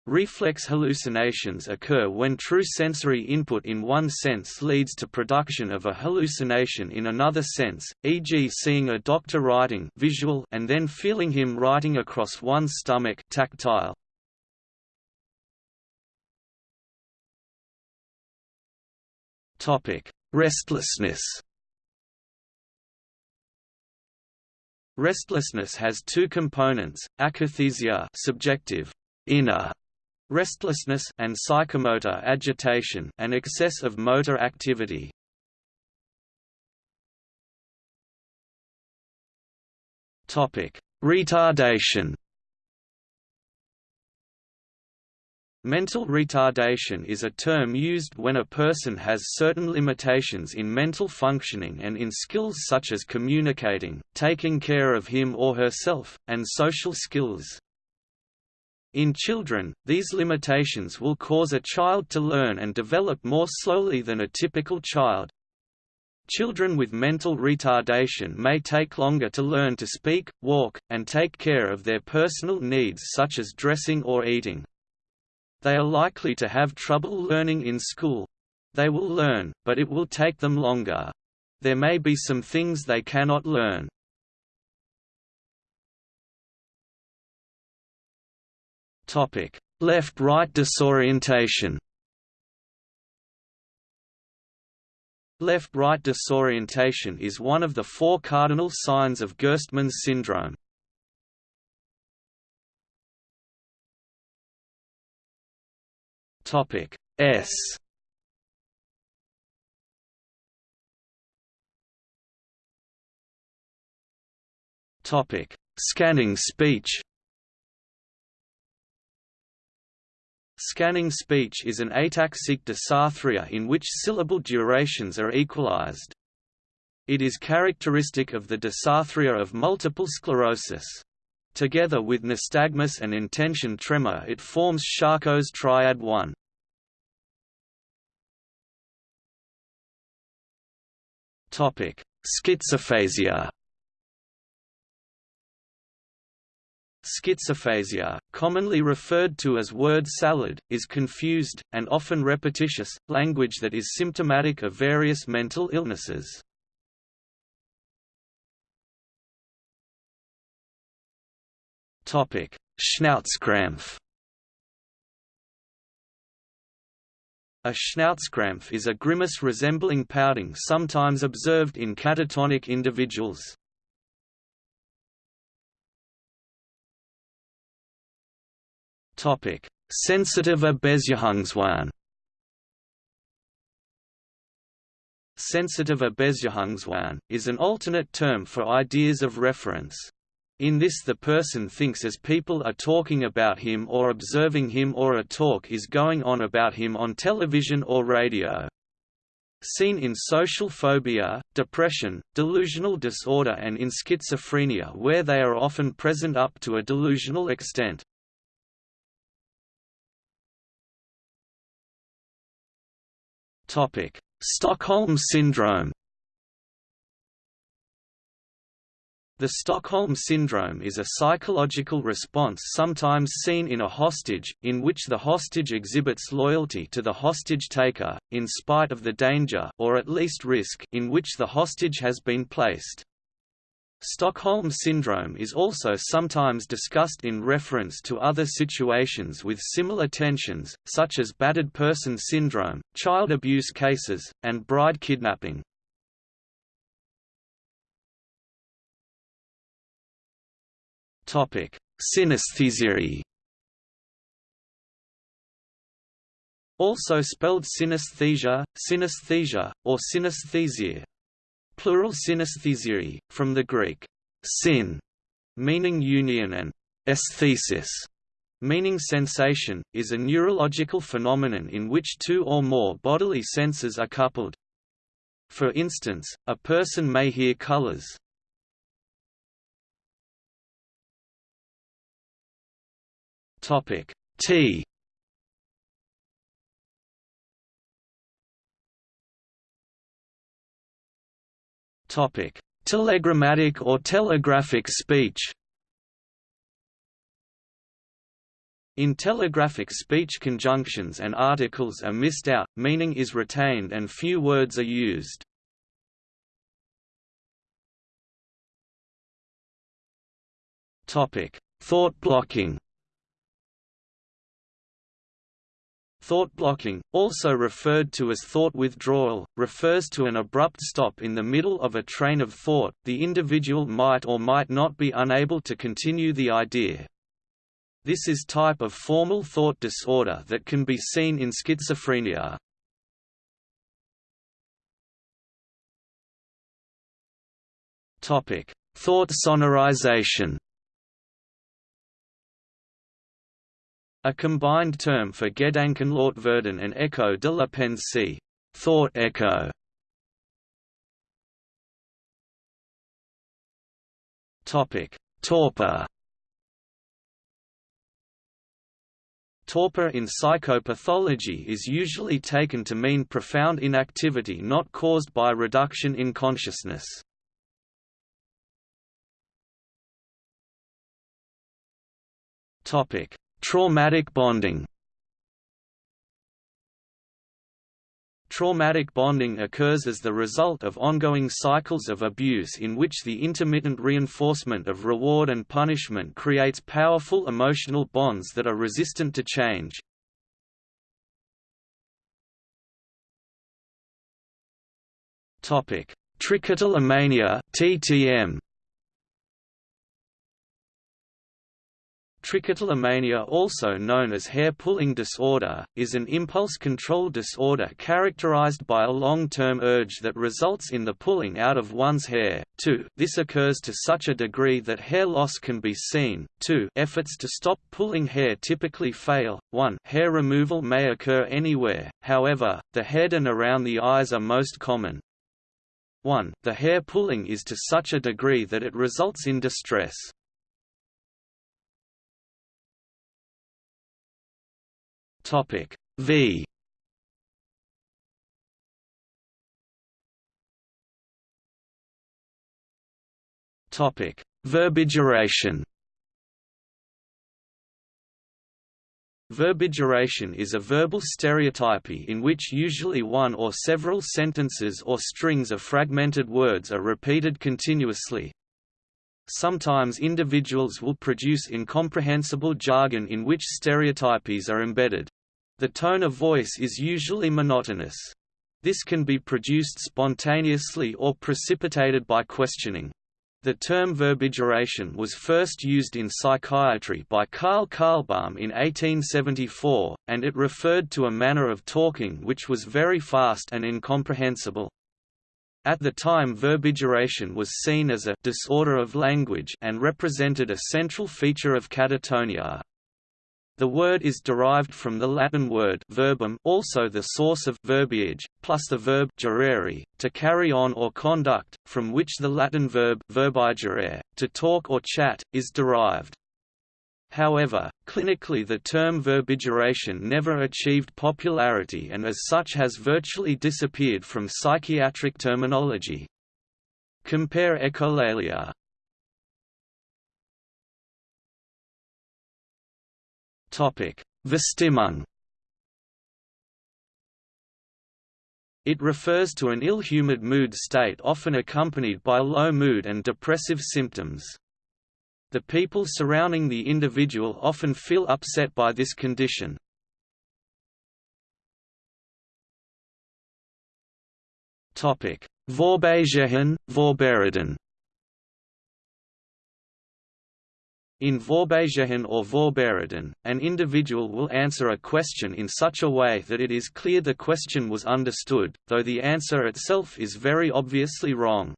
Reflex hallucinations occur when true sensory input in one sense leads to production of a hallucination in another sense, e.g. seeing a doctor writing visual and then feeling him writing across one's stomach tactile. Restlessness. Restlessness has two components: akathisia, subjective, inner restlessness and psychomotor agitation and excess of motor activity. Topic: Retardation. Mental retardation is a term used when a person has certain limitations in mental functioning and in skills such as communicating, taking care of him or herself, and social skills. In children, these limitations will cause a child to learn and develop more slowly than a typical child. Children with mental retardation may take longer to learn to speak, walk, and take care of their personal needs such as dressing or eating. They are likely to have trouble learning in school. They will learn, but it will take them longer. There may be some things they cannot learn. Left-right disorientation. Left-right disorientation is one of the four cardinal signs of Gerstmann's syndrome. Topic S. Topic: Scanning speech. Scanning speech is an ataxic dysarthria in which syllable durations are equalized. It is characteristic of the dysarthria of multiple sclerosis. Together with nystagmus and intention tremor it forms Charcot's triad 1. Schizophasia Schizophasia, commonly referred to as word salad, is confused, and often repetitious, language that is symptomatic of various mental illnesses. Schnauzkrampf A Schnauzkrampf is a grimace resembling pouting sometimes observed in catatonic individuals. Sensitive Beziehungswahn. Sensitive Beziehungswahn is an alternate term for ideas of reference. In this the person thinks as people are talking about him or observing him or a talk is going on about him on television or radio. Seen in social phobia, depression, delusional disorder and in schizophrenia where they are often present up to a delusional extent. Stockholm syndrome. The Stockholm syndrome is a psychological response sometimes seen in a hostage, in which the hostage exhibits loyalty to the hostage-taker, in spite of the danger or at least risk in which the hostage has been placed. Stockholm Syndrome is also sometimes discussed in reference to other situations with similar tensions, such as battered person syndrome, child abuse cases, and bride kidnapping. Synesthesia Also spelled synesthesia, synesthesia, or synesthesia Plural synesthesiae, from the Greek syn, meaning union and aesthesis, meaning sensation, is a neurological phenomenon in which two or more bodily senses are coupled. For instance, a person may hear colors. Topic. T. Topic. Telegrammatic or telegraphic speech? In telegraphic speech conjunctions and articles are missed out, meaning is retained and few words are used. Thought blocking Thought blocking, also referred to as thought withdrawal, refers to an abrupt stop in the middle of a train of thought, the individual might or might not be unable to continue the idea. This is type of formal thought disorder that can be seen in schizophrenia. Topic: Thought sonorization. A combined term for Gedankenlautwerden and echo de la pensée, thought echo. Topic: Torpor. Torpor in psychopathology is usually taken to mean profound inactivity not caused by reduction in consciousness. Traumatic bonding. Traumatic bonding occurs as the result of ongoing cycles of abuse in which the intermittent reinforcement of reward and punishment creates powerful emotional bonds that are resistant to change. Trichotillomania (TTM) Trichotillomania also known as hair-pulling disorder, is an impulse control disorder characterized by a long-term urge that results in the pulling out of one's hair. 2. This occurs to such a degree that hair loss can be seen. 2. Efforts to stop pulling hair typically fail. 1. Hair removal may occur anywhere, however, the head and around the eyes are most common. 1. The hair pulling is to such a degree that it results in distress. Topic V. Topic Verbigeration Verbigeration is a verbal stereotypy in which usually one or several sentences or strings of fragmented words are repeated continuously, Sometimes individuals will produce incomprehensible jargon in which stereotypies are embedded. The tone of voice is usually monotonous. This can be produced spontaneously or precipitated by questioning. The term verbigeration was first used in psychiatry by Karl Kahlbaum in 1874, and it referred to a manner of talking which was very fast and incomprehensible. At the time verbigeration was seen as a disorder of language and represented a central feature of catatonia. The word is derived from the Latin word verbum also the source of verbiage, plus the verb gerere, to carry on or conduct, from which the Latin verb verbigerere, to talk or chat, is derived. However, clinically the term verbigeration never achieved popularity and as such has virtually disappeared from psychiatric terminology. Compare echolalia. Verstimmung It refers to an ill-humored mood state often accompanied by low mood and depressive symptoms. The people surrounding the individual often feel upset by this condition. Vorbeigehen, Vorbeireden In Vorbeigehen or Vorbeireden, an individual will answer a question in such a way that it is clear the question was understood, though the answer itself is very obviously wrong.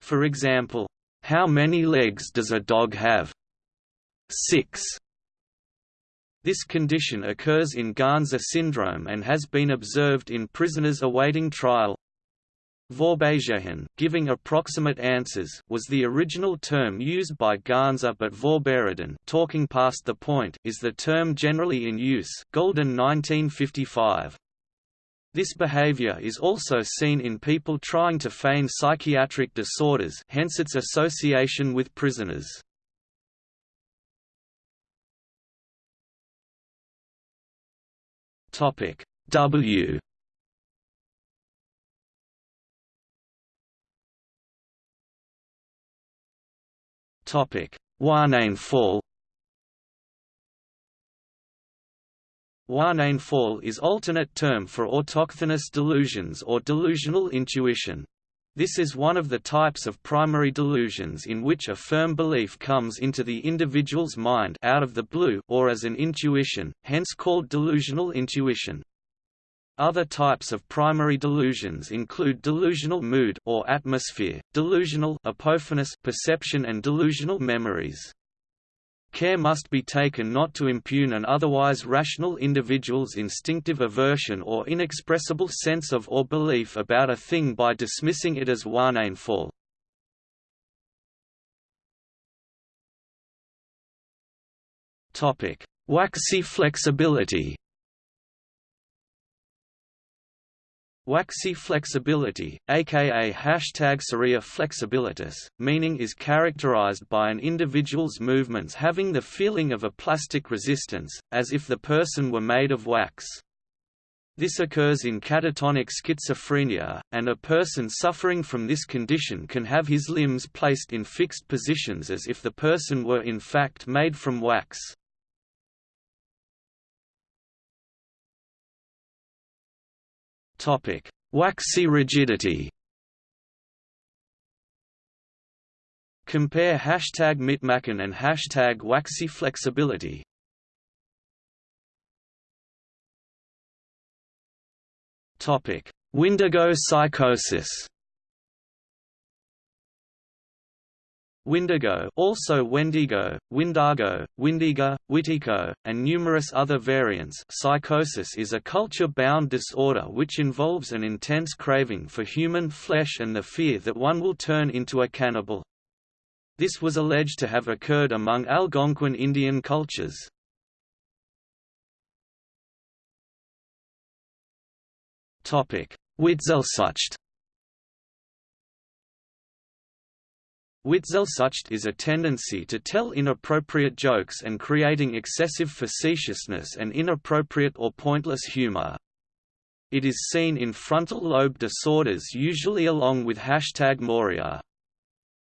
For example, "'How many legs does a dog have?' Six. This condition occurs in Ganser syndrome and has been observed in prisoners awaiting trial. Vorbeigehen giving approximate answers was the original term used by Ganser but Vorbeireden talking past the point is the term generally in use Golden 1955. This behavior is also seen in people trying to feign psychiatric disorders hence its association with prisoners. W Topic: Fall. Fall is alternate term for autochthonous delusions or delusional intuition. This is one of the types of primary delusions in which a firm belief comes into the individual's mind out of the blue or as an intuition, hence called delusional intuition. Other types of primary delusions include delusional mood or atmosphere, delusional apophanous perception and delusional memories. Care must be taken not to impugn an otherwise rational individual's instinctive aversion or inexpressible sense of or belief about a thing by dismissing it as Wahneinfall. Waxy flexibility Waxy flexibility, aka hashtag Cerea flexibilitas, meaning is characterized by an individual's movements having the feeling of a plastic resistance, as if the person were made of wax. This occurs in catatonic schizophrenia, and a person suffering from this condition can have his limbs placed in fixed positions as if the person were in fact made from wax. Topic: Waxy rigidity. Compare hashtag mitmachen and hashtag waxy flexibility. Topic: Windigo psychosis. Windigo also Wendigo, Windago, Windiga, Witiko, and numerous other variants psychosis is a culture-bound disorder which involves an intense craving for human flesh and the fear that one will turn into a cannibal. This was alleged to have occurred among Algonquin Indian cultures. Witzelsucht Witzelsucht is a tendency to tell inappropriate jokes and creating excessive facetiousness and inappropriate or pointless humor. It is seen in frontal lobe disorders usually along with hashtag Moria.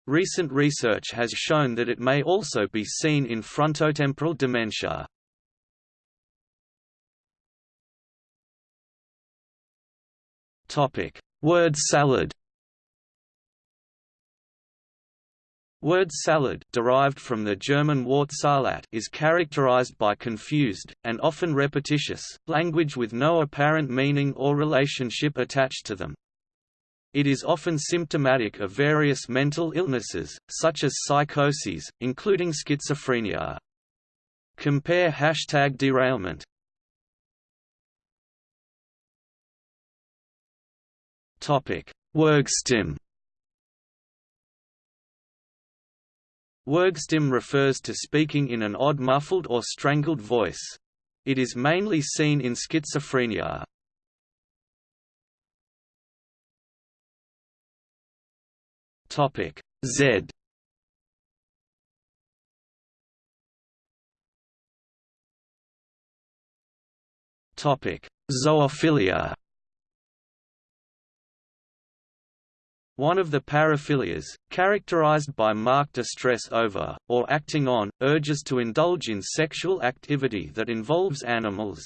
Recent research has shown that it may also be seen in frontotemporal dementia. Word salad Word salad derived from the German Wort Salat is characterized by confused, and often repetitious, language with no apparent meaning or relationship attached to them. It is often symptomatic of various mental illnesses, such as psychoses, including schizophrenia. Compare hashtag derailment. Würgstimme Würgstimme refers to speaking in an odd muffled or strangled voice. It is mainly seen in schizophrenia. Topic Z Topic Zoophilia One of the paraphilias, characterized by marked distress over, or acting on, urges to indulge in sexual activity that involves animals.